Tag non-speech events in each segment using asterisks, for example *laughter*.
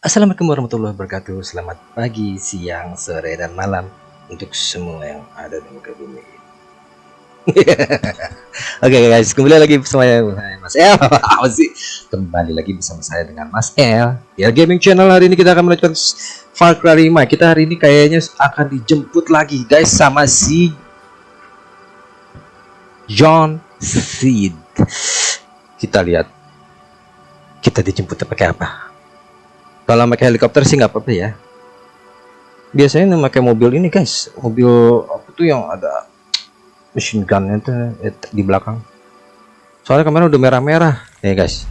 Assalamualaikum warahmatullahi wabarakatuh. Selamat pagi, siang, sore, dan malam Untuk semua yang ada di muka bumi. *laughs* Oke okay guys, kembali lagi bersama saya Mas El. *laughs* Apa? Kembali lagi bersama saya dengan Mas El. Ya gaming channel hari ini kita akan melanjutkan Far Cry 5 Kita hari ini kayaknya akan dijemput lagi guys Sama si John Seed. Kita lihat Kita dijemput pakai apa kalau pakai helikopter sih nggak apa-apa ya. Biasanya memakai mobil ini guys. Mobil apa tuh yang ada machine gun itu eh, di belakang. Soalnya kemarin udah merah-merah. Nih guys.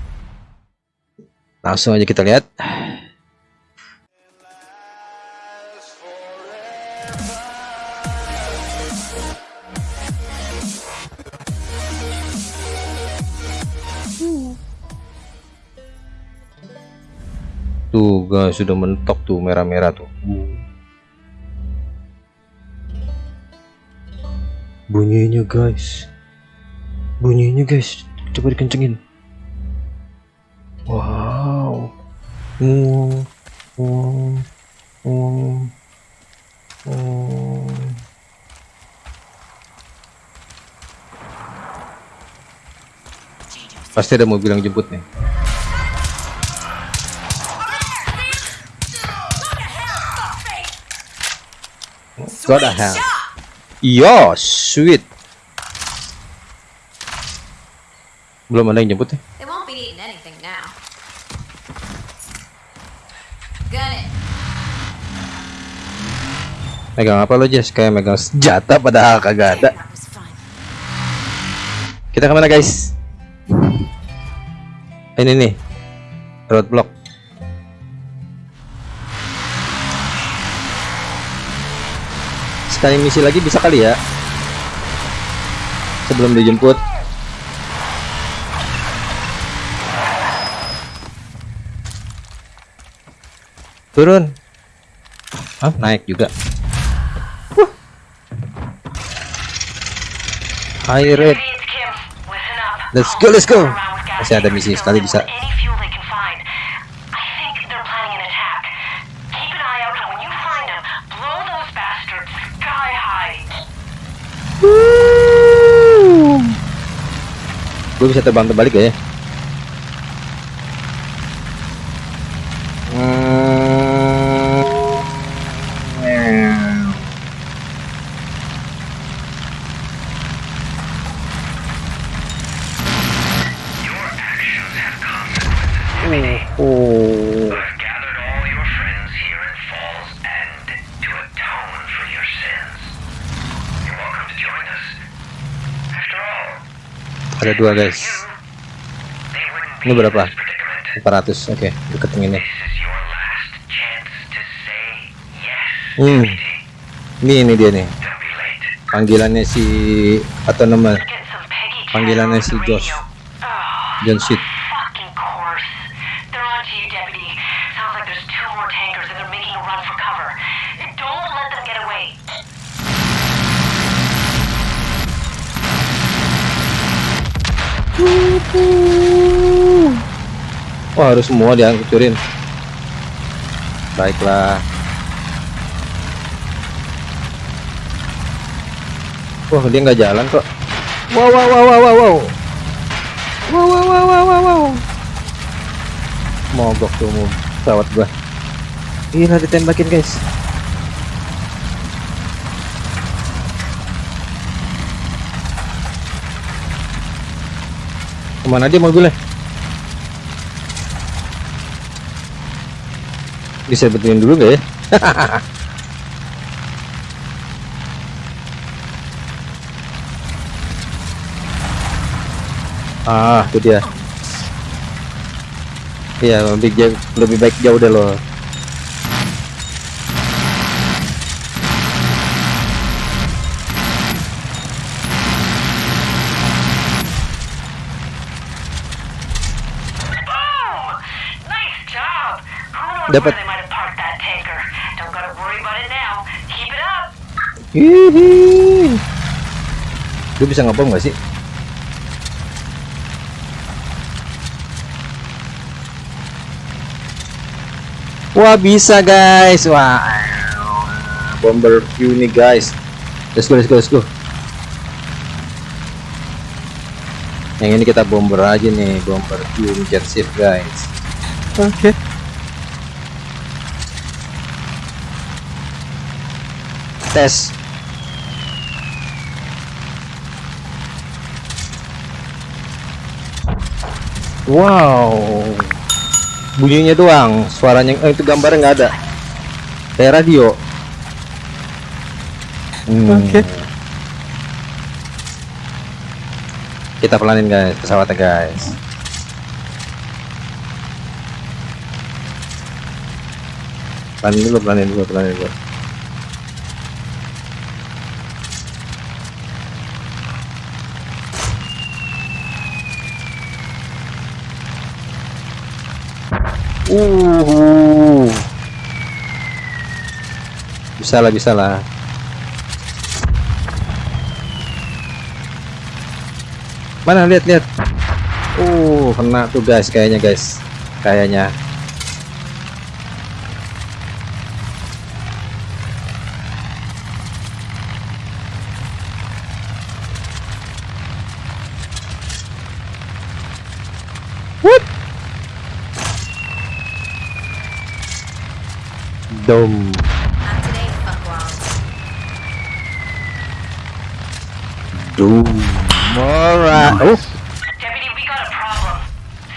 Langsung aja kita lihat tuh guys sudah mentok tuh merah-merah tuh. Bunyinya guys. Bunyinya guys. Coba dikencengin. Wow. Wow wow wow, wow. pasti ada mobil yang jemput nih The hell? Yo, sweet. Belum ada yang jemput ya? Megang apa lo Jess? Kayak megang senjata padahal kagak ada. Kita ke mana guys? Ini nih, roadblock. Sekali misi lagi bisa kali ya? Sebelum dijemput. Turun. Hah, naik juga. Wah. High rate. Let's go, let's go. Masih ada misi sekali bisa. Gue bisa terbang terbalik ya? Dua guys. Ini be berapa? in this predicament. 400. Oke, ini. To say yes, Hmm. Ini ini dia nih. Panggilannya si atau nama Panggilannya si Josh. Oh, John Seed. Wah harus semua dihancurin. Baiklah. Wah dia nggak jalan kok. Wow wow wow wow wow wow. Wow wow wow wow wow wow. Mogok tuh mau pesawat gua. Gila ditembakin guys. Ke mana dia mobilnya? Bisa betulin dulu gak ya? *laughs* ah, itu dia. Iya, lebih jauh, lebih baik jauh deh lo. Knows Dapat. where they might have parked that tanker? Don't gotta worry about it now. Keep it up. Hihi. Gue bisa ngebom gak sih? Wah bisa guys, wah bomber view nih guys. Let's go, let's go, let's go. Yang ini kita bomber aja nih, bomber view jet shift guys. Oke. Tes. Wow. Bunyinya doang, suaranya eh, itu gambarnya nggak ada. Kayak radio. Hmm. Oke. Kita pelanin guys, pesawatnya guys. Pelanin dulu, pelanin dulu, pelanin dulu. Uh. Bisa lah, bisa lah. Mana lihat lihat. Uh, kena tuh guys kayaknya guys. Kayaknya. Dom. Dom. Alright. Oh. Deputy, we got a problem.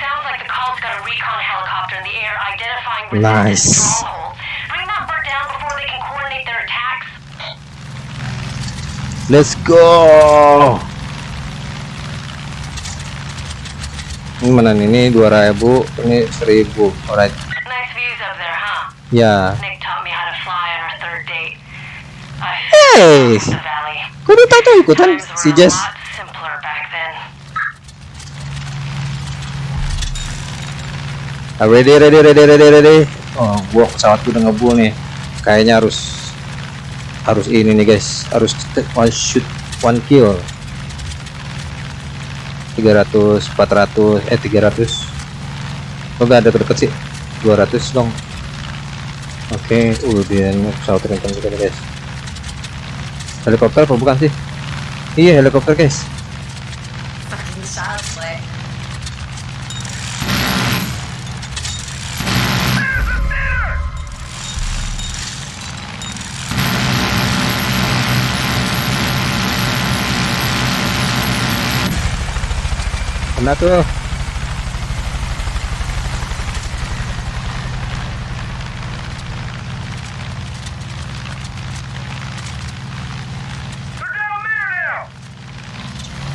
Sounds like the call's got a recon helicopter in the air identifying resistance Nice. stronghold. Bring that bird down before they can coordinate their attacks. Let's go. Ini mana nih? Ini 2000, ini 1000. Alright. Nice views up there, huh? Ya. Nick Kok dia tahu ikutan si Jess? lot simpler back then. Ah, ready, ready, ready, ready, ready. Oh, gua pesawatku udah ngebu nih. Kayaknya harus harus ini nih guys. Harus one shoot, one kill. 300, 400, eh 300. Kok gak ada deket sih? 200 dong. Oke, uh dia pesawat kencang juga nih guys. Helikopter apa bukan sih? Iya helikopter guys. Kena tuh.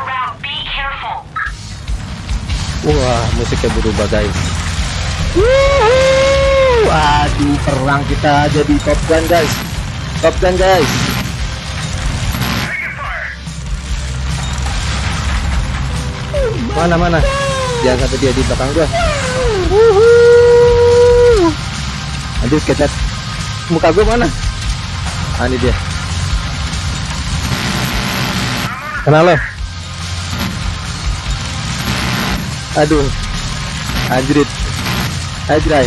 around. Be careful. Wah, musiknya berubah guys. Wuhu! Aduh, perang kita jadi Top Gun guys. Top Gun guys. Mana mana? Jangan sampai dia di belakang gua. Wuhu! Aduh, kecat. Muka gua mana? Ah, ini dia. Kenal lo? Aduh. Anjrit. Ajray.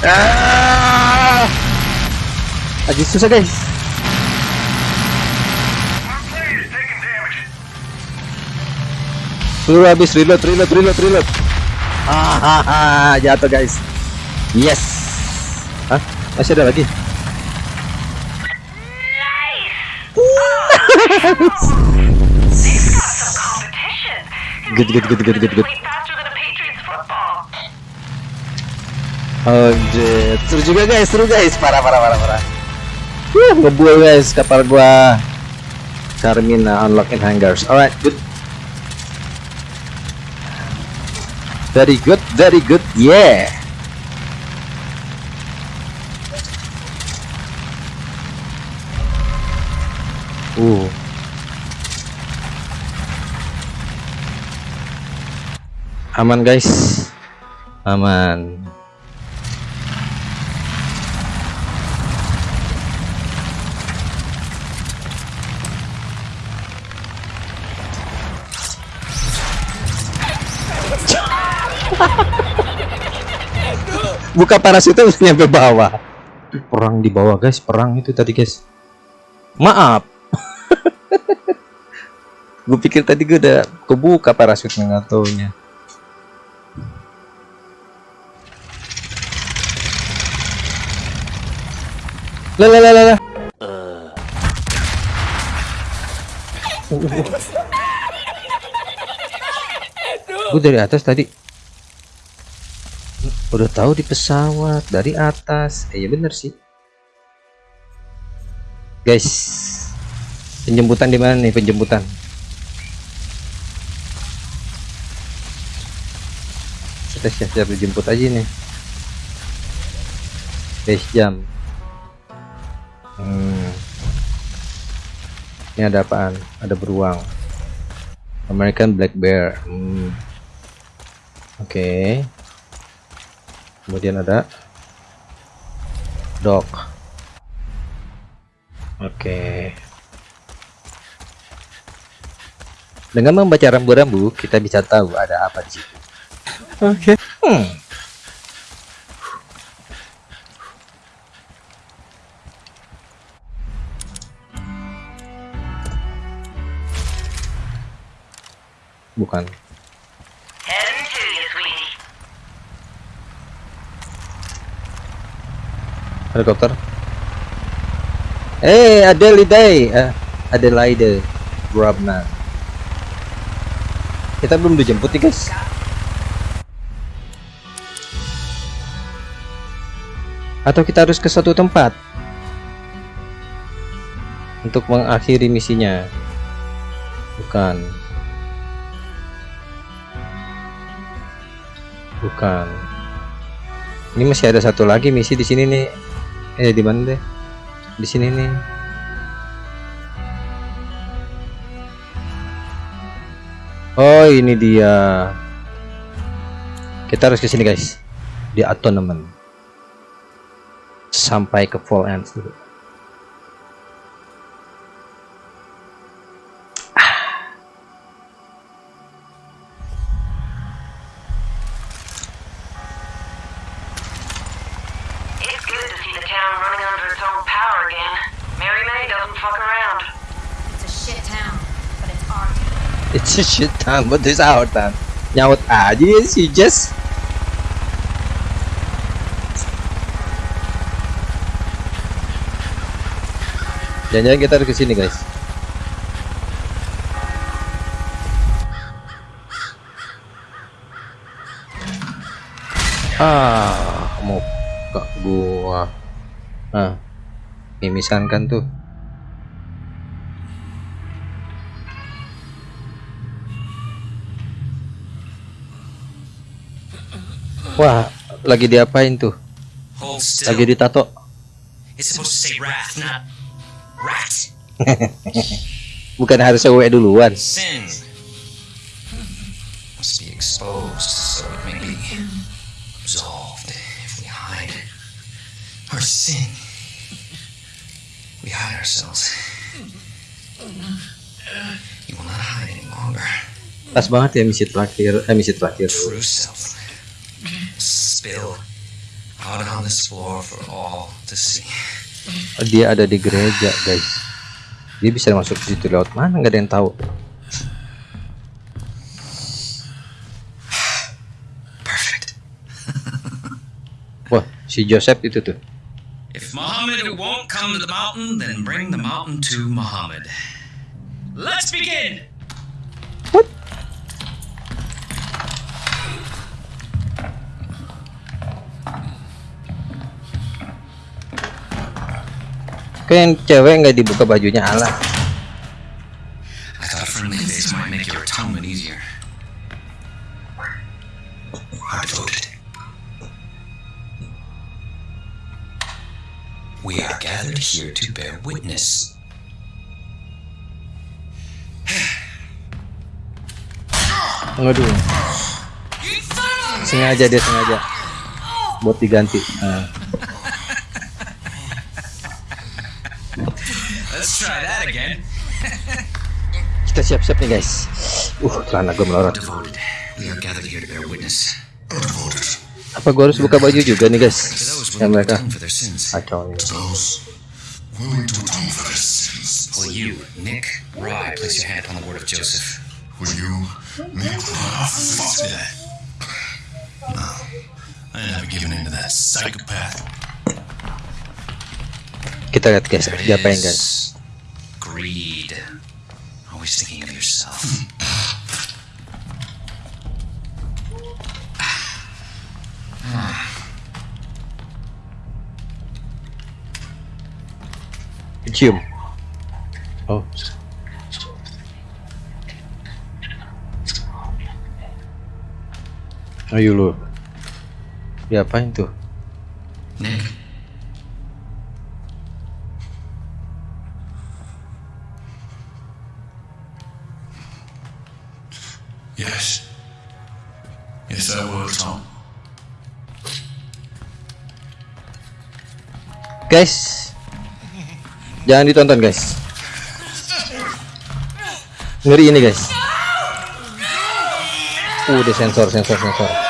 Ah! Lagi susah guys. Peluru habis reload, reload, reload, reload. Hahaha, jatuh guys. Yes. Hah? Masih ada lagi? Good. Oh, seru juga guys, seru guys, parah parah parah parah. Wuh, ngebual guys kapal gua. Carmina unlock in hangars. Alright, good. Very good, very good. Yeah. Uh. Aman guys. Aman. Buka parasutnya mesti nyampe bawah. Perang di bawah guys, perang itu tadi guys. Maaf. Gue pikir tadi gue udah kebuka parasutnya nggak taunya. Lah lah lah lah. Gue dari atas tadi. Udah tahu di pesawat dari atas. Eh ya bener sih. Guys penjemputan di mana nih? Penjemputan kita siap-siap dijemput aja nih. Base jam. Hmm. ini ada apaan? Ada beruang. American Black Bear. Hmm. oke. Okay. kemudian ada dog. Oke. Dengan membaca rambu-rambu kita bisa tahu ada apa di situ. Oke hmm. bukan. Helikopter. Eh Adelaide eh, Adelaide Grabman. Kita belum dijemput nih guys atau kita harus ke suatu tempat? Untuk mengakhiri misinya. Bukan. Bukan. Ini masih ada satu lagi misi di sini nih. Eh di mana deh? Di sini nih. Oh ini dia. Kita harus ke sini guys. Di Atonement sampai ke Fall Ends dulu It's good to see the town running under its own power again. Mary May doesn't fuck around. It's a shit town, but it's our town. it's a shit town but this our town nyaut aja ya si Jess jangan-jangan kita harus ke sini guys. Ah mau ke gua. Ah mimisan kan tuh. Wah lagi diapain tuh? Lagi ditato. It's supposed to say wrath, not rat. *laughs* bukan harus W duluan Sin must be exposed so it may be absolved if we hide our sin. We hide ourselves. You will not hide any longer. pas banget ya misi terakhir eh misi terakhir True self spill out on this floor for all to see. dia ada di gereja guys dia bisa masuk ke situ lewat mana nggak ada yang tahu Perfect. wah si Joseph itu tuh If Muhammad won't come to the mountain, then bring the mountain to Muhammad. Let's begin! Yang cewek nggak dibuka bajunya Allah. We are gathered here to bear witness. Waduh. Sengaja dia sengaja. Buat diganti. Nah. Let's try that again. *laughs* Kita siap-siap nih guys. Uh, celana gue melorot. Devoted. We are gathered here to bear witness. Apa gue harus buka baju juga nih guys? Ya to mereka kacau sins. Will you, Nick, Rye, place your hand upon the word of Joseph? Will you make ah, fuck that? No, I never given in to that psychopath. Kita lihat guys, it diapain guys? Greed. Always thinking of yourself. Cium. Oh. Ayo lu. Diapain tuh? Nick, Guys. Jangan ditonton guys. Ngeri ini guys. Uh, di sensor sensor sensor.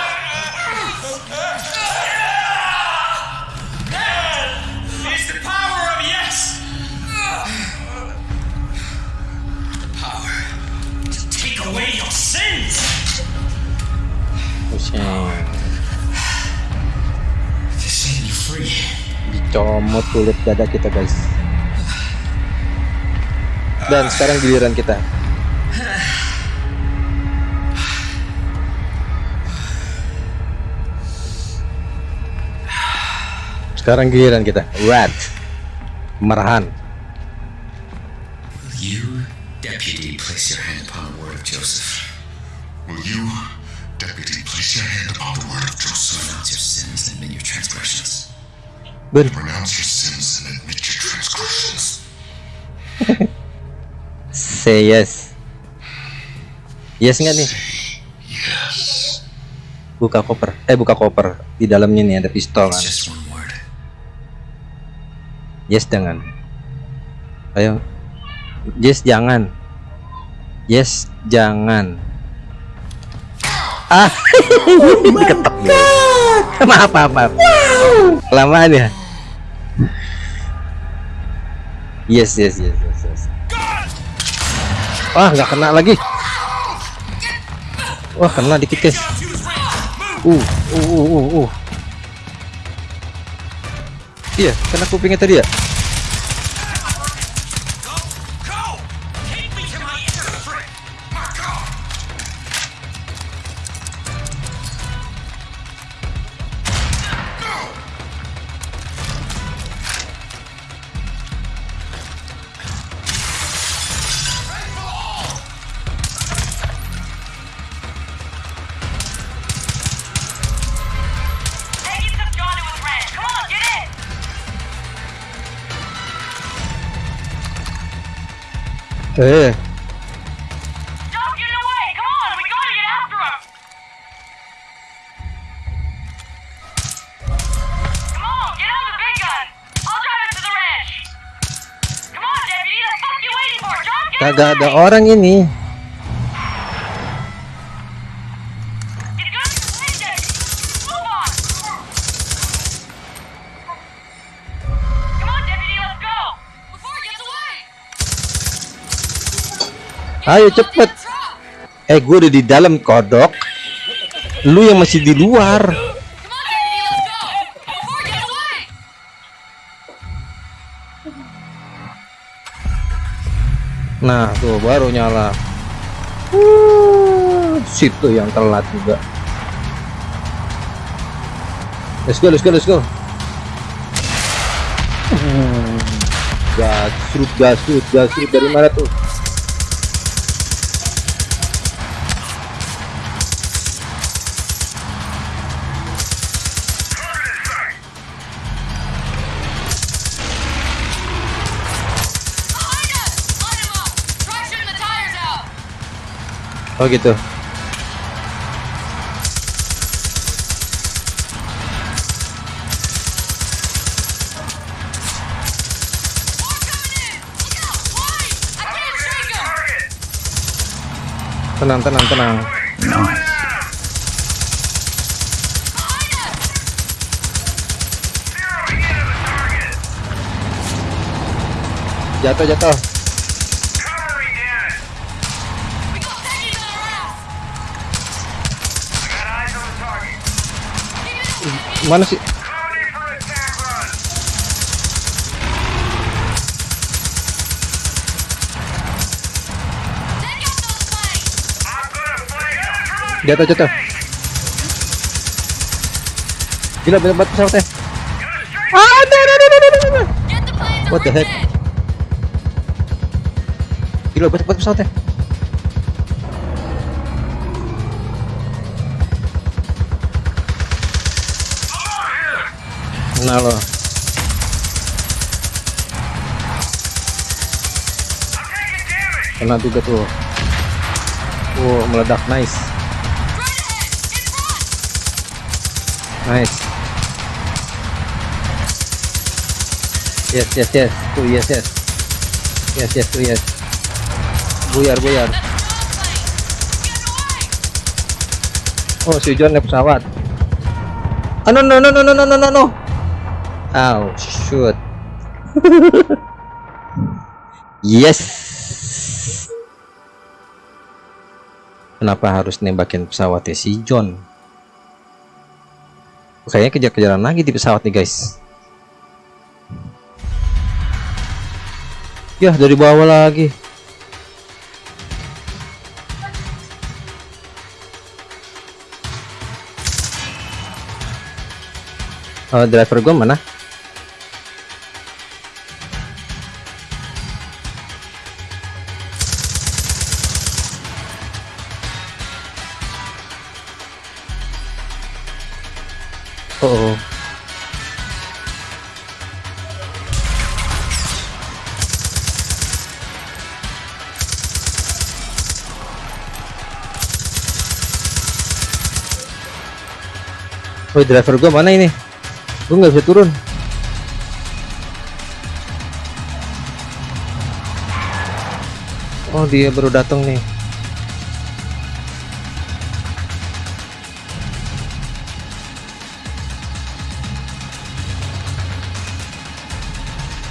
Dada kita guys. Dan sekarang giliran kita. Sekarang giliran kita. Rat. Marahan. Will you, deputy, place your hand upon the word of Joseph? Will you, deputy, place your hand upon the word of Joseph? Renounce your sins and admit your transgressions. Ben. Renounce your sins and admit your transgressions. Say yes. Yes nggak nih? Yes. Buka koper. Eh buka koper. Di dalamnya nih ada pistol kan. Yes jangan. Ayo. Yes jangan. Yes jangan. Ah, *laughs* diketok dia. Maaf maaf maaf. Kelamaan ya. Yes yes yes yes. yes. Wah nggak kena lagi. Wah kena dikit guys. Uh uh uh uh. uh. Iya kena kupingnya tadi ya. Get kagak ada orang ini. Ayo cepet. Eh gue udah di dalam kodok. Lu yang masih di luar. Nah tuh baru nyala. Uh, situ yang telat juga. Let's go, let's go, let's go. Hmm. gasrut gasrut gasrut dari mana tuh Oh gitu. Tenang, tenang, tenang. Jatuh, jatuh. Mana sih? Jatuh, jatuh. Gila, bener banget pesawatnya. Ah, no, no, no, no, no, no. What the heck? Gila, bener banget pesawatnya. Taking damage! kena juga tuh. Wow meledak. Nice. Nice. Yes yes yes. Tuh yes yes. Yes yes tuh yes. Buyar buyar. Oh si John naik pesawat. Ah no no no no no no no no no oh shoot. Yes. Kenapa harus nembakin pesawatnya si John? Kayaknya kejar-kejaran lagi di pesawat nih guys. Ya dari bawah lagi. Oh, driver gua mana? Oh, driver gua mana ini? Gua nggak bisa turun. Oh, dia baru datang nih.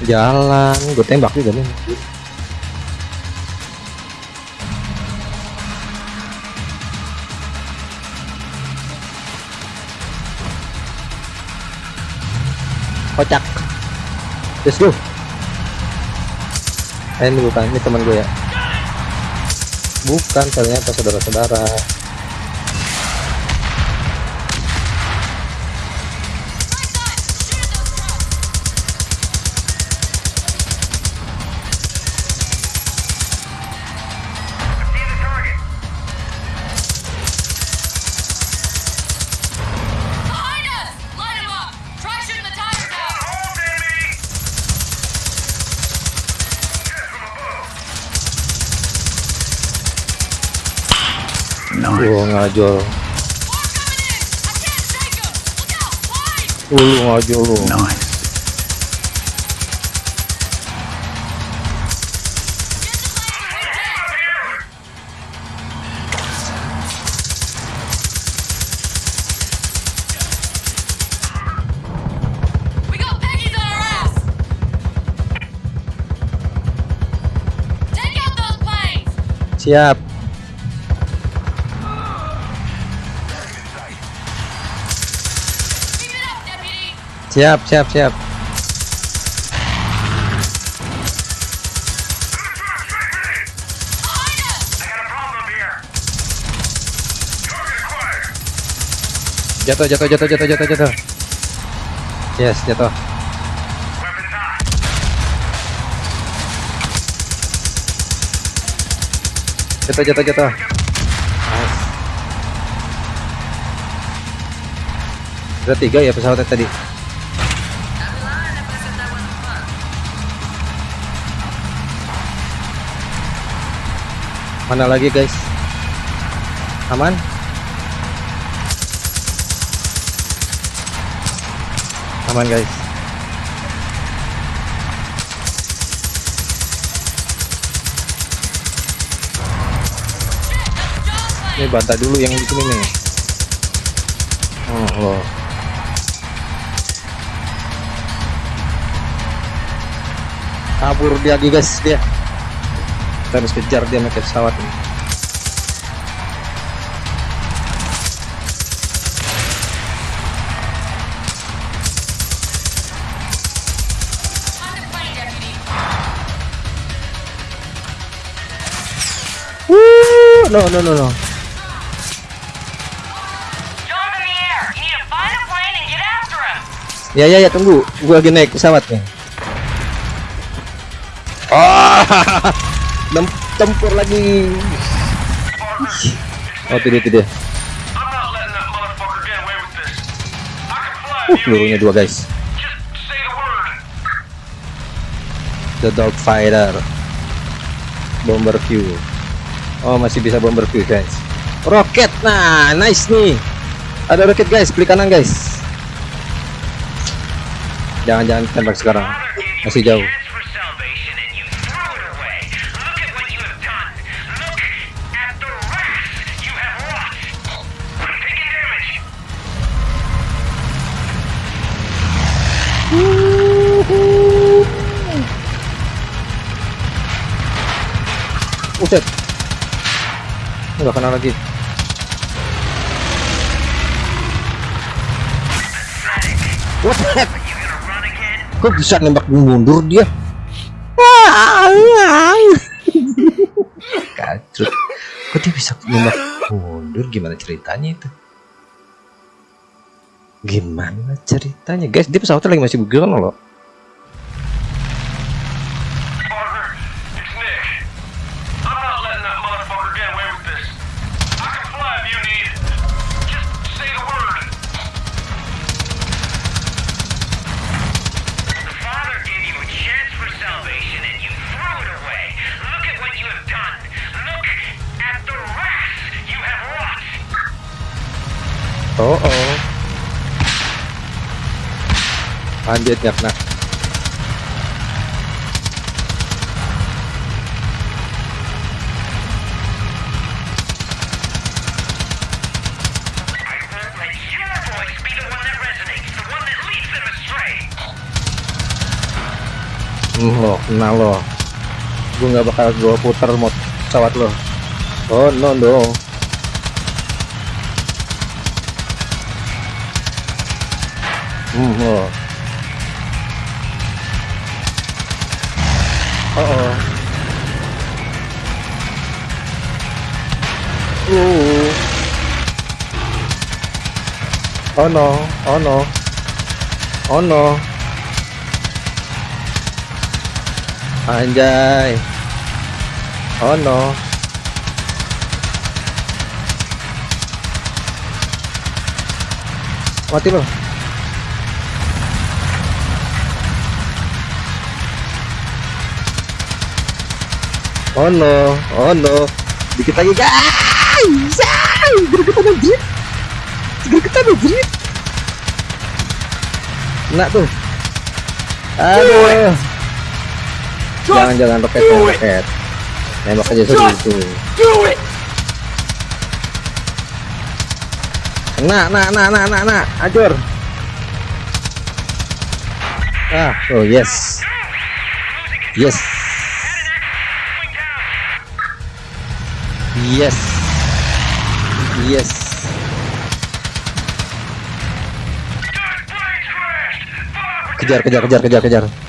Jalan, gue tembak juga nih. Kocak. Let's go. Eh, ini bukan, ini teman gue ya. Bukan, ternyata saudara-saudara. Gua ngajol. Ulu ngajol lu. Siap. Siap, siap, siap. Jatuh, jatuh, jatuh, jatuh, jatuh, jatuh. Yes, jatuh. Jatuh, jatuh, jatuh. Nice. Ada tiga ya pesawatnya tadi. Mana lagi guys? Aman? Aman guys. Ini bantah dulu yang di sini nih. Oh, loh. Kabur dia guys dia. Kita harus kejar dia pakai pesawat ini. Woo! No, no, no, no. Ya ya ya tunggu, gua lagi naik pesawat nih. *laughs* Oh, *laughs* Tempur lagi. Oh tidak tidak. Uh, pelurunya dua guys. The dog fighter. Bomber view. Oh masih bisa bomber view guys. Roket, nah nice nih. Ada roket guys, klik kanan guys. Jangan jangan tembak sekarang. Masih jauh. Enggak kena lagi. What the heck? Kok bisa nembak mundur dia? *laughs* Kacrut. Kok dia bisa nembak mundur? Gimana ceritanya itu? Gimana ceritanya? Guys, dia pesawatnya lagi masih bergerak loh. Them astray. Hmm, lo, kena lo. Gue nggak bakal gua putar mod pesawat lo. Oh no no. Lo. Oh Oh no, oh no. Oh no. Anjay. Oh no. Mati lo. Oh no, oh no. Dikit lagi guys. Gregetan anjir. Gregetan anjir. Kena tuh. Aduh. Jangan jangan roket roket. Nembak aja itu. Nah, nah, nah, nah, nah, nah, ajur. Ah, oh yes, yes, yes, yes. Kejar, kejar, kejar, kejar, kejar.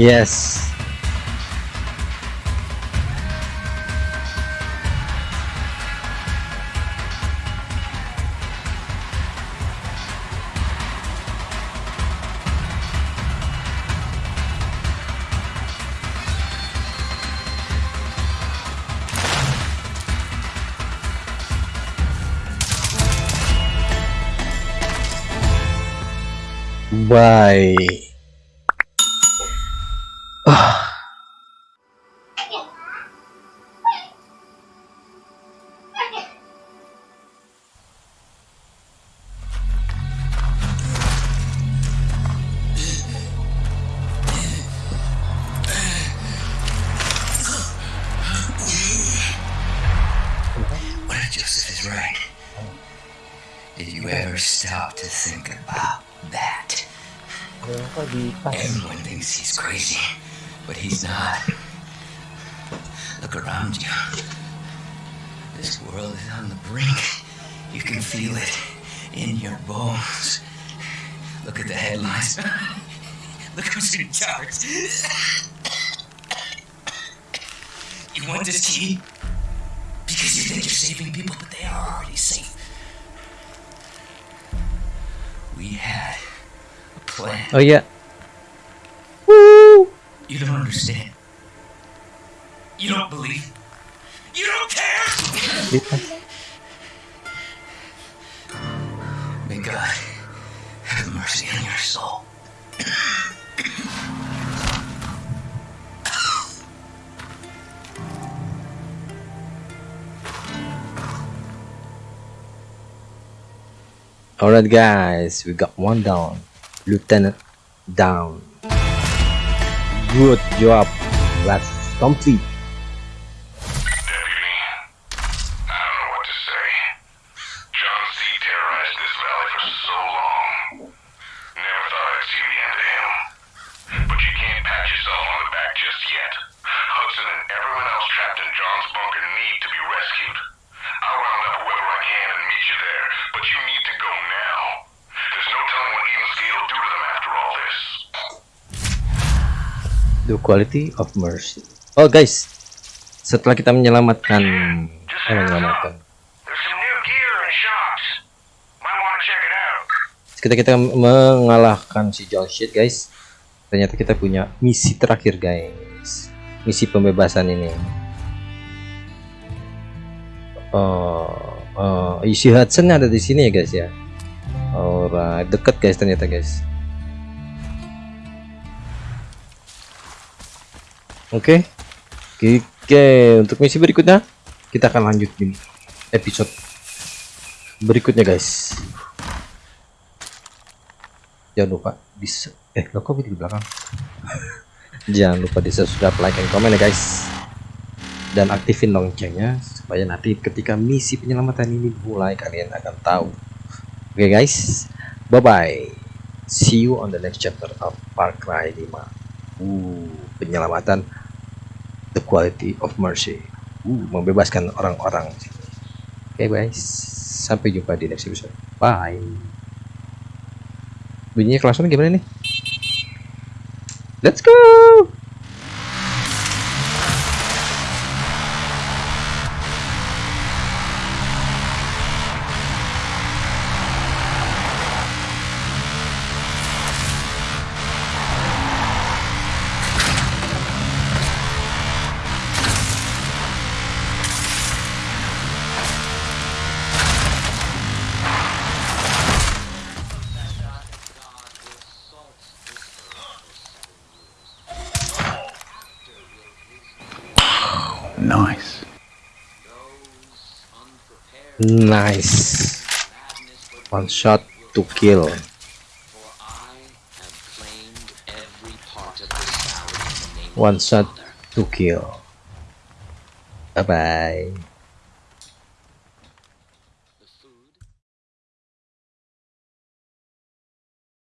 Yes. Bye. We had a plan. Oh iya. You don't understand. You don't believe. You don't care! May God have mercy on your soul. Alright guys, we got one down. Lieutenant down. Good job. Let's complete. The quality of mercy. Oh guys, setelah kita menyelamatkan, eh, menyelamatkan. Ketika kita mengalahkan si John Shit guys, ternyata kita punya misi terakhir guys. Misi pembebasan ini. Oh, oh, isi Hudson ada di sini ya guys ya. Alright, deket guys ternyata guys. Oke, oke untuk misi berikutnya kita akan lanjut di episode berikutnya guys. Jangan lupa bisa eh lo kok di belakang. *laughs* Jangan lupa di subscribe, like, and comment ya guys. Dan aktifin loncengnya supaya nanti ketika misi penyelamatan ini mulai kalian akan tahu. Oke guys, bye bye. See you on the next chapter of Far Cry 5. Uh, penyelamatan the quality of mercy. Uh, membebaskan orang-orang. Oke guys, sampai jumpa di next episode. Bye. Bunyinya kelasan gimana nih? Let's go. Nice. One shot to kill. One shot to kill. Bye bye.